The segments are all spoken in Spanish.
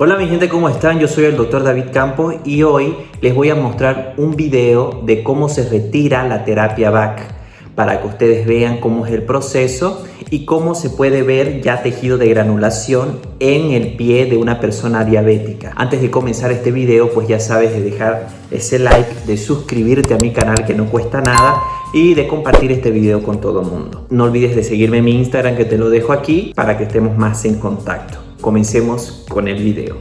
Hola mi gente, ¿cómo están? Yo soy el doctor David Campos y hoy les voy a mostrar un video de cómo se retira la terapia VAC para que ustedes vean cómo es el proceso y cómo se puede ver ya tejido de granulación en el pie de una persona diabética. Antes de comenzar este video, pues ya sabes de dejar ese like, de suscribirte a mi canal que no cuesta nada y de compartir este video con todo el mundo. No olvides de seguirme en mi Instagram que te lo dejo aquí para que estemos más en contacto. Comencemos con el video.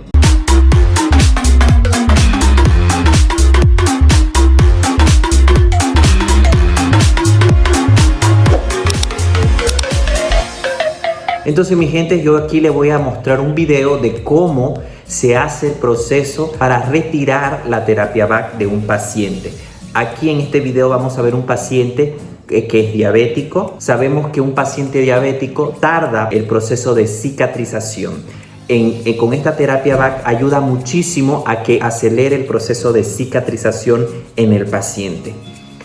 Entonces mi gente, yo aquí les voy a mostrar un video de cómo se hace el proceso para retirar la terapia VAC de un paciente. Aquí en este video vamos a ver un paciente que es diabético. Sabemos que un paciente diabético tarda el proceso de cicatrización. con esta terapia VAC ayuda muchísimo a que acelere el proceso de cicatrización en el paciente.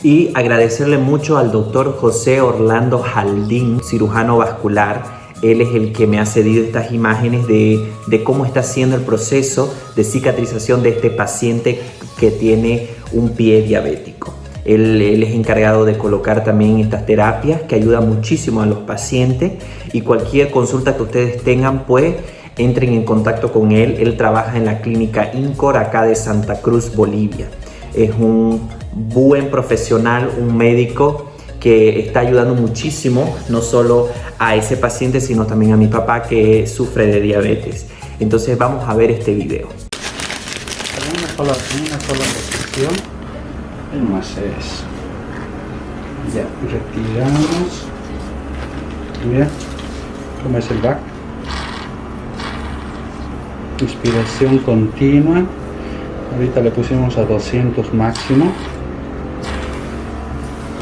Y agradecerle mucho al doctor José Orlando Jaldín, cirujano vascular. Él es el que me ha cedido estas imágenes de, de cómo está haciendo el proceso de cicatrización de este paciente que tiene un pie diabético. Él, es encargado de colocar también estas terapias que ayudan muchísimo a los pacientes y cualquier consulta que ustedes tengan pues entren en contacto con él. Él trabaja en la clínica INCOR acá de Santa Cruz, Bolivia. Es un buen profesional, un médico que está ayudando muchísimo no solo a ese paciente sino también a mi papá que sufre de diabetes. Entonces vamos a ver este video. Una sola, el más es. Ya retiramos. Mira como es el back inspiración continua. Ahorita le pusimos a 200 máximo.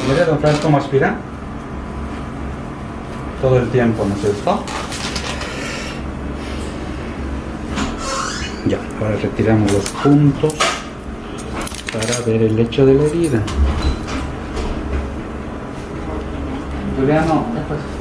Mira don Francisco cómo aspira todo el tiempo ¿no es cierto? ya ahora retiramos los puntos para ver el hecho de la herida. Juliano, ¿qué pasa?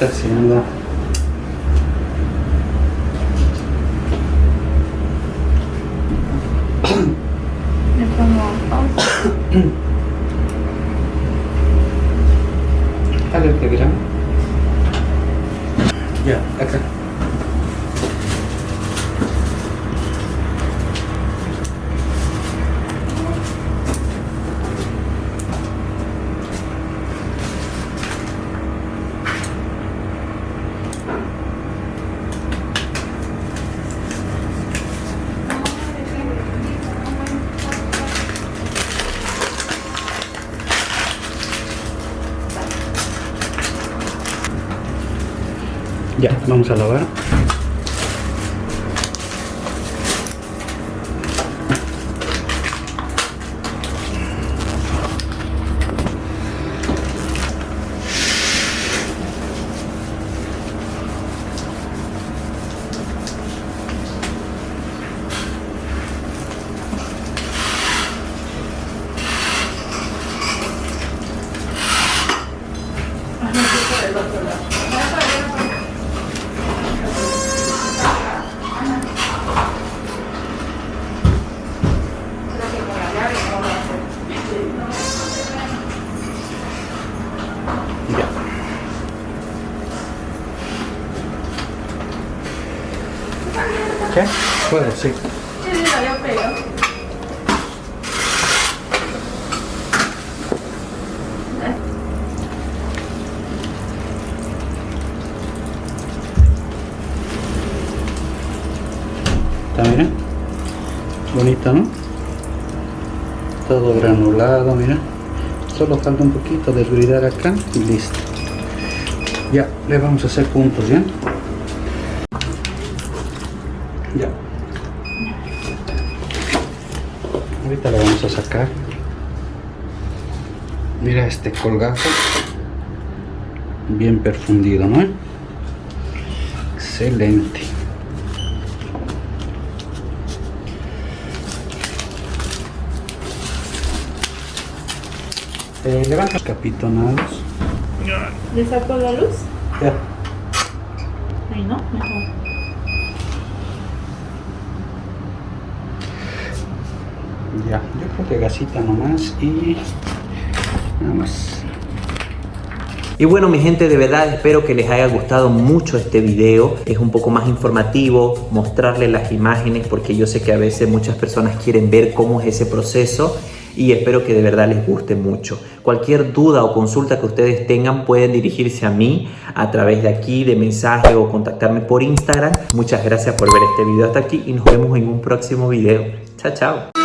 está haciendo Ya, acá. Ya, vamos a lavar. ¿Qué? Puedo, sí. Está bien. Bonito, ¿no? Todo granulado, mira. Solo falta un poquito de acá y listo. Ya, le vamos a hacer puntos, ¿ya? Ya. Ahorita lo vamos a sacar. Mira este colgajo. bien perfundido, ¿no? Excelente. Eh, levanta capitonados. ¿Le saco la luz? Ya. Ahí no, mejor. Ya, yo creo que gasita nomás y nada más. Y bueno mi gente, de verdad espero que les haya gustado mucho este video. Es un poco más informativo, mostrarles las imágenes porque yo sé que a veces muchas personas quieren ver cómo es ese proceso y espero que de verdad les guste mucho. Cualquier duda o consulta que ustedes tengan pueden dirigirse a mí a través de aquí, de mensaje o contactarme por Instagram. Muchas gracias por ver este video hasta aquí y nos vemos en un próximo video. Chao, chao.